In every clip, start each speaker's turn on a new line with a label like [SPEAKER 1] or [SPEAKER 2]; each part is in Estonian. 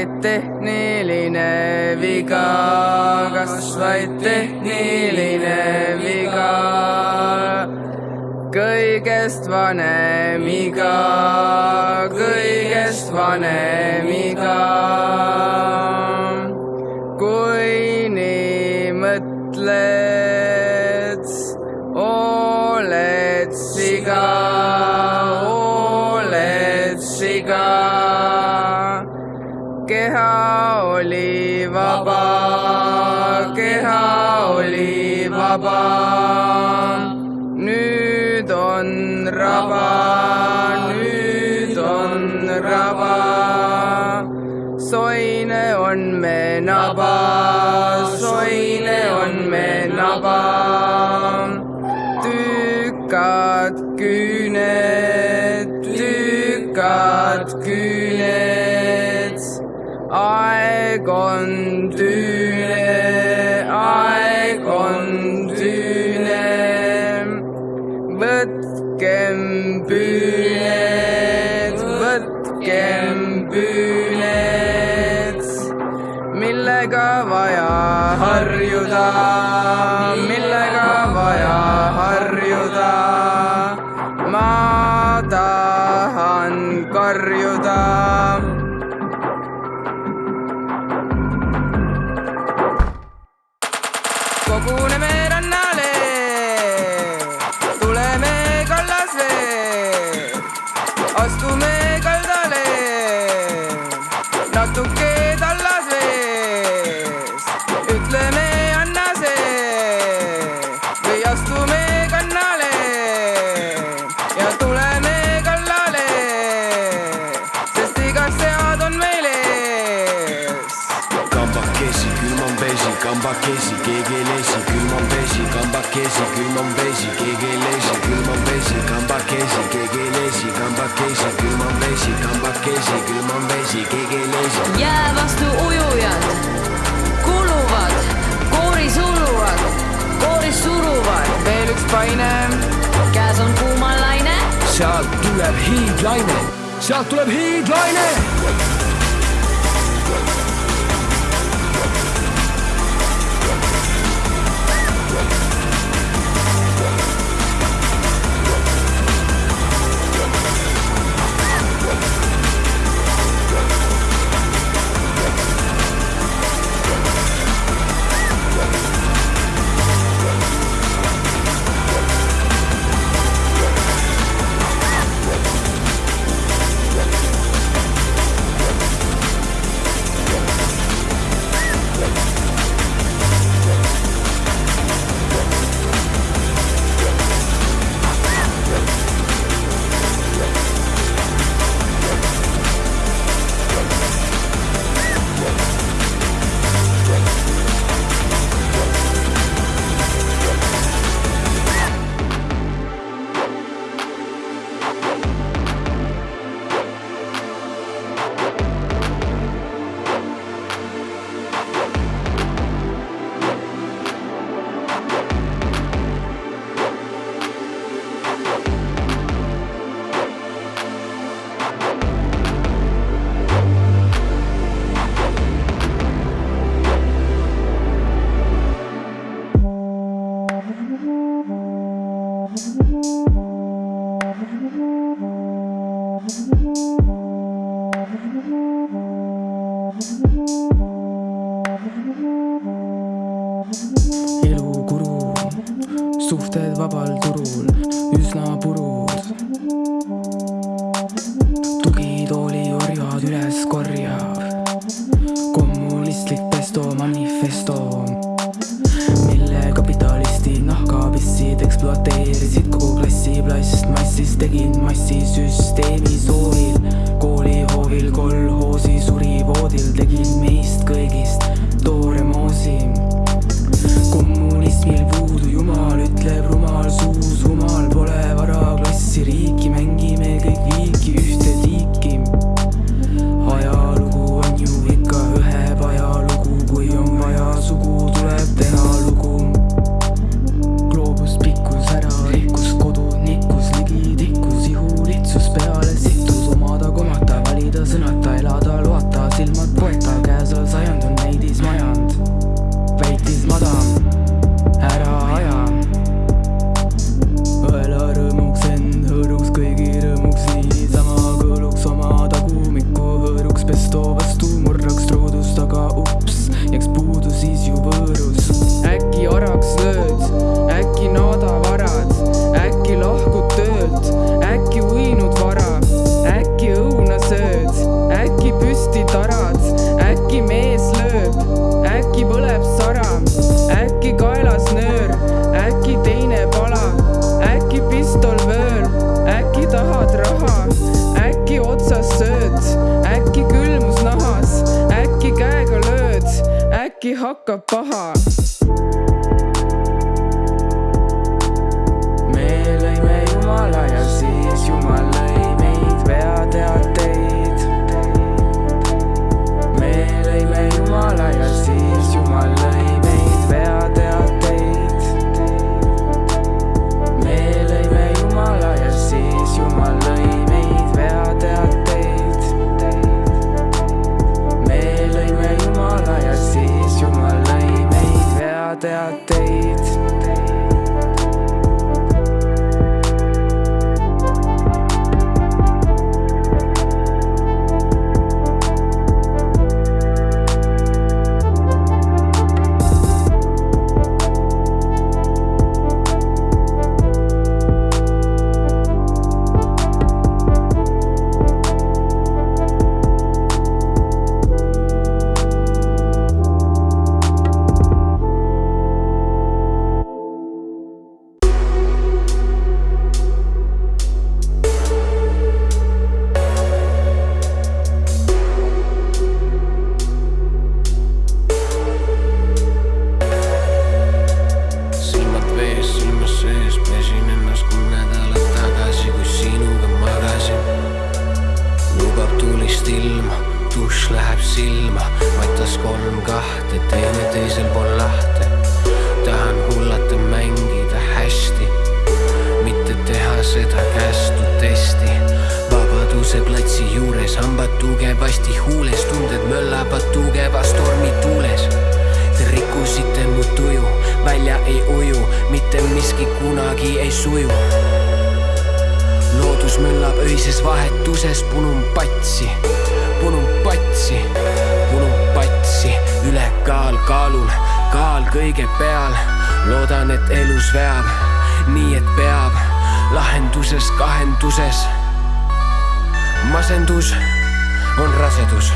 [SPEAKER 1] vaid tehniline viga, kas vaid tehniline viga? Kõigest vanem iga, kõigest vanem iga. kui nii mõtled, oled siga, keha oli vaba, keha oli vaba nüüd on raba, nüüd on raba. soine on me naba, soine on me naba. tükad küüned, tükad küüned. Aeg on tüüne, aeg on tüüne võtkem püüned, võtkem püüned, millega vaja harjuda,
[SPEAKER 2] kambakesi, keegi ei lesi, külm on vesi, kambakesi, külm on vesi, keegi ei lesi, külm on vesi, kambakesi, keegi ei lesi, kambakesi, külm on vesi, kambakesi, külm on vesi, keegi ei lesi.
[SPEAKER 3] jää vastu ujujad kuluvad, kooris uluvad, kooris suruvad,
[SPEAKER 1] veel üks paine.
[SPEAKER 3] Käes on kuumalaine,
[SPEAKER 2] sealt tuleb hiidlaine, sealt tuleb hiidlaine
[SPEAKER 1] hakkab paha me lõime Jumala ja siis Jumal lõi meid veateateid. me lõime Jumala ja siis Jumal lõi veateateid.
[SPEAKER 2] Mitte miski kunagi ei suju. loodus möllab öises vahetuses, punun patsi, punun patsi, punun patsi, ülekaal kaalul, kaal kõige peal. loodan, et elus veab, nii et peab, lahenduses kahenduses. masendus on rasedus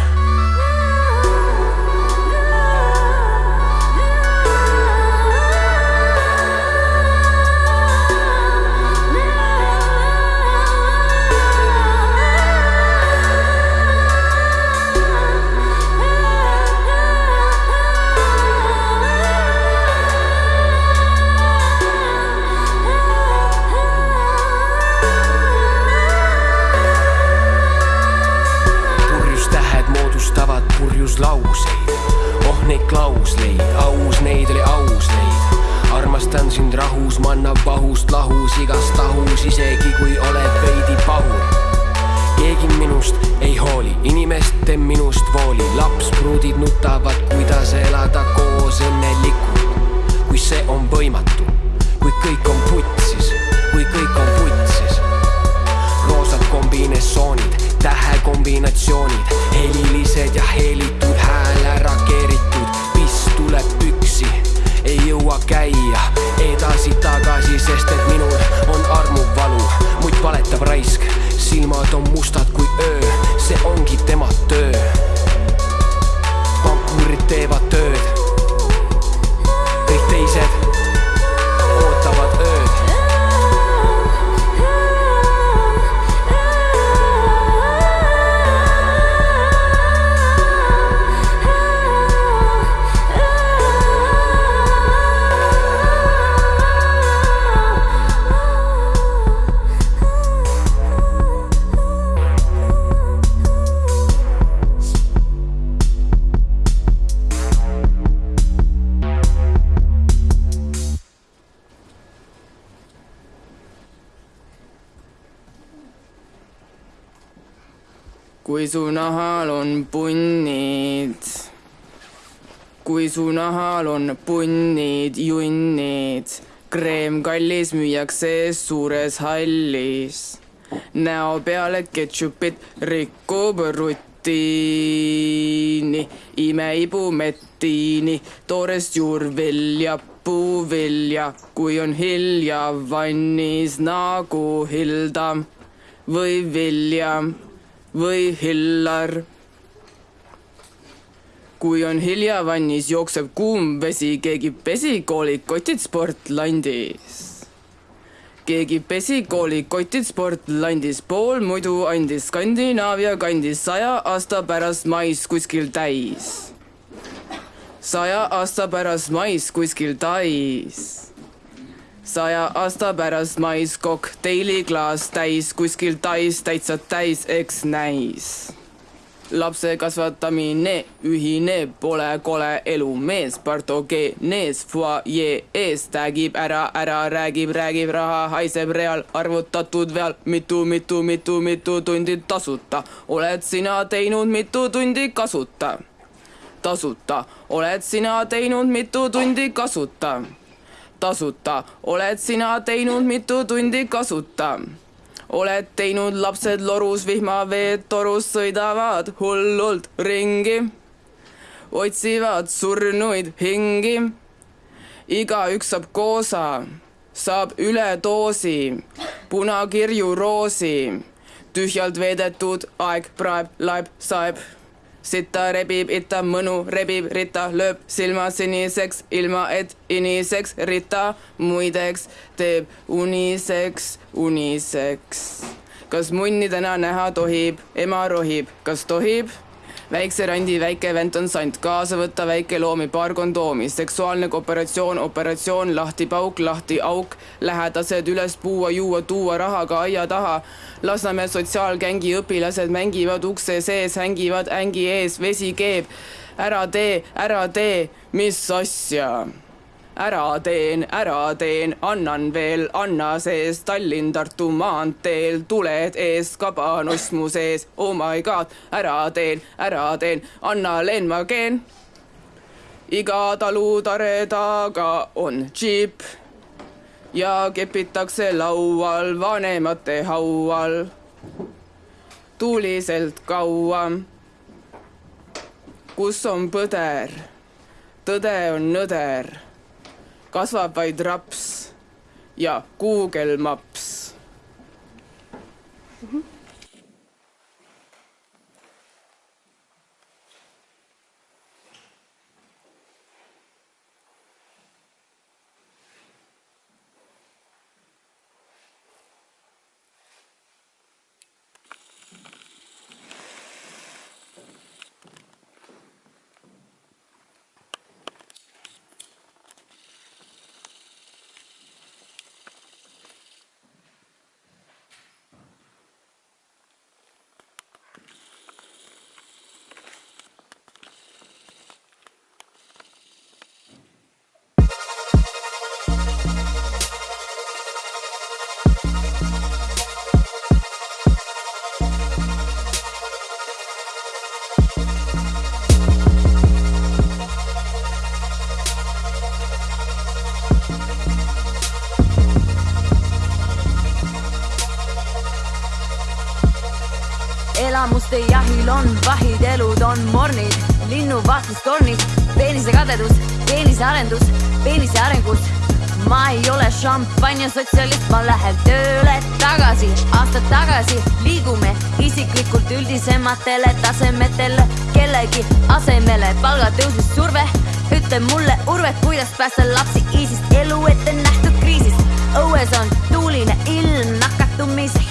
[SPEAKER 2] see on võimatu, kui kõik on putsis, kui kõik on putsis roosad kombinesoonid, tähekombinatsioonid, helilised ja heelitud, hääl ära keeritud, piss tuleb püksi, ei jõua käia edasi-tagasi, sest et minul on armuvalu, muid valetab raisk, silmad on mustad kui öö, see ongi tema töö. pankurid teevad
[SPEAKER 1] kui su nahal on punnid, junnid, kreem kallis müüakse suures hallis. näo peale ketšupit rikub rutiini, imeibu mettiini, toorest juurvilja, puuvilja, kui on hilja vannis nagu Hilda või Vilja või Hillar. Kui on hilja vannis, jookseb kuum vesi, keegi pesi koolikotid Sportlandis. keegi pesi koolikotid Sportlandis, pool muidu andis Skandinaavia kandis saja aasta pärast mais kuskil täis. saja aasta pärast mais kuskil Tais. saja aasta pärast mais kokteiliklaas täis kuskil Tais täitsa täis, eks näis lapse kasvatamine, ühine, pole kole elu, mees, partogeenees, fuajee ees, tagib ära, ära räägib, räägib, raha haiseb real, arvutatud veal, mitu, mitu, mitu, mitu tundi tasuta, oled sina teinud mitu tundi kasuta, tasuta, oled sina teinud mitu tundi kasuta, tasuta, oled sina teinud mitu tundi kasuta oled teinud lapsed lorus vihmaveed torus sõidavad hullult ringi, otsivad surnuid hingi. igaüks saab koosa, saab üledoosi, punakirju roosi, tühjalt veedetud aeg praeb, laeb, saeb sita rebib, ita mõnu rebib, rita lööb silma siniseks, ilma et iniseks, rita muideks teeb uniseks, uniseks. kas munni täna näha tohib, ema rohib, kas tohib? Väikse randi väike vend on sant, kaasa võtta väike loomi, paar kondoomi, seksuaalne kooperatsioon, operatsioon, lahti pauk, lahti auk, lähedased üles puua, juua, tuua rahaga aia taha. Lasnamäe sotsiaalgängi õpilased mängivad ukse sees, hängivad ängi ees, vesi keeb. ära tee, ära tee, mis asja ära teen, ära teen, annan veel, anna sees Tallinn-Tartu maanteel, tuled ees, kabanuss mu sees, oh my god, ära teen, ära teen, anna leen ma keen. iga talutare taga on džiip ja kepitakse laual vanemate haual tuliselt kaua. kus on põder? tõde on nõder kasvab vaid raps ja Google Maps mm. -hmm.
[SPEAKER 3] Elamuste jahil on vahid, elud on mornid, linnuvaatlustornid, peenise kadedus, peenise arendus, peenise arengus. ma ei ole šampanja sotsialist, ma lähen tööle tagasi, aastad tagasi liigume isiklikult üldisematele tasemetele, kellegi asemele palgatõusis surve. ütle mulle, Urve, kuidas päästa lapsi ISISist elu ette nähtud kriisist. õues on tuuline ilm, nakatumise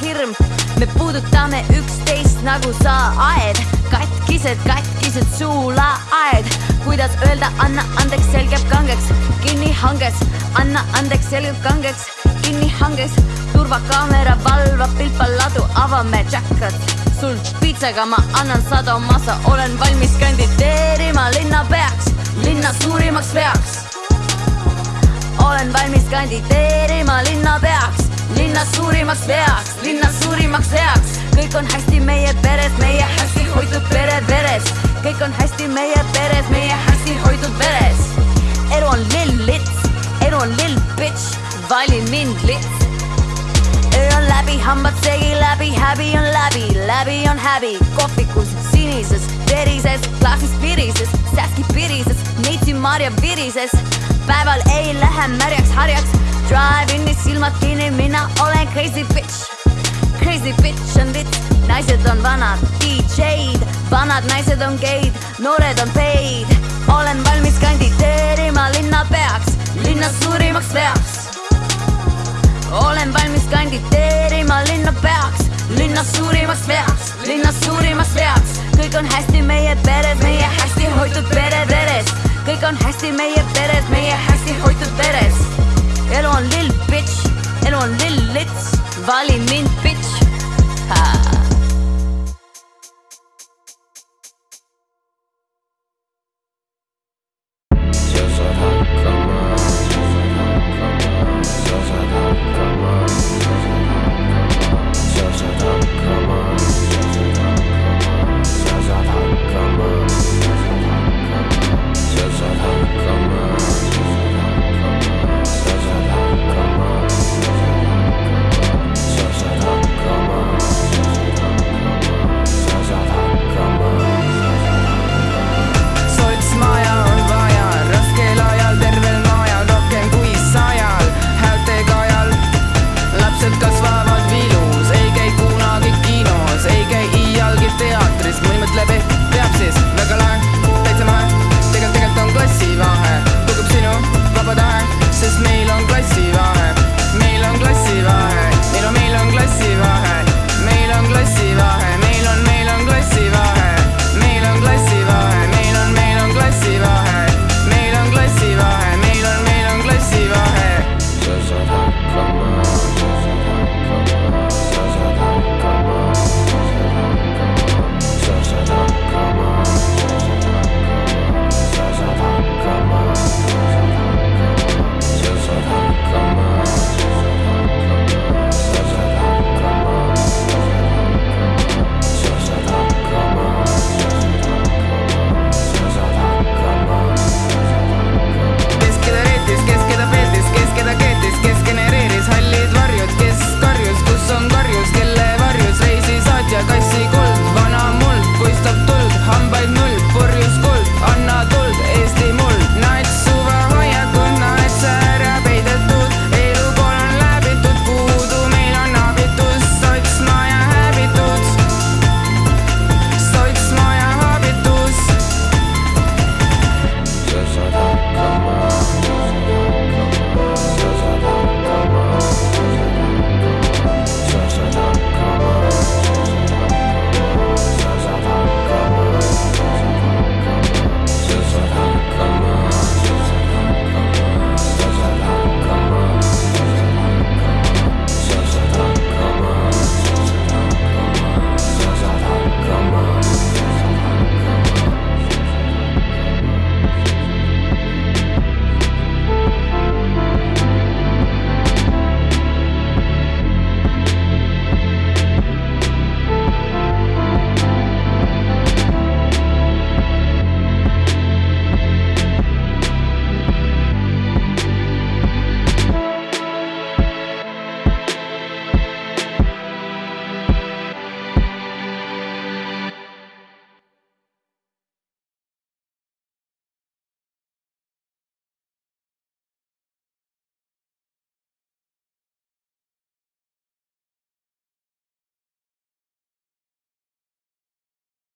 [SPEAKER 3] hirm me puudutame üksteist nagu saaed, katkised, katkised suulaaed. kuidas öelda, anna andeks, selgeb kangeks, kinni hanges, anna andeks, selgeb kangeks, kinni hanges. turvakaamera valvab pilpaladu, avame jackad. sul piitsaga ma annan sada massa, olen valmis kandideerima linnapeaks, linna suurimaks veaks. olen valmis kandideerima linnapeaks linnas suurimaks veaks, linnas suurimaks veaks, kõik on hästi meie peres, meie hästi hoitud pere veres, kõik on hästi meie peres, meie hästi hoitud veres. elu on lill lits, elu on lill bitch, valin mind lits. öö on läbi, hambad segi läbi, häbi on läbi, läbi on häbi, kohvikus sinises, verises, klaasis virises, säski pirises, neitsi marja virises. päeval ei lähe märjaks harjaks Drive-in'is silmad kinni, mina olen crazy bitch. Crazy bitch on vits, naised on vanad DJ-d, vanad naised on geid, noored on peid. olen valmis kandideerima linnapeaks, linna suurimaks veaks. olen valmis kandideerima linnapeaks, linna suurimaks veaks, linna suurimaks veaks. kõik on hästi meie peres, meie hästi hoitud pere veres kõik on hästi meie peres, meie hästi hoitud veres. Elu on lill bitch, elu on lill lits, vali mind bitch.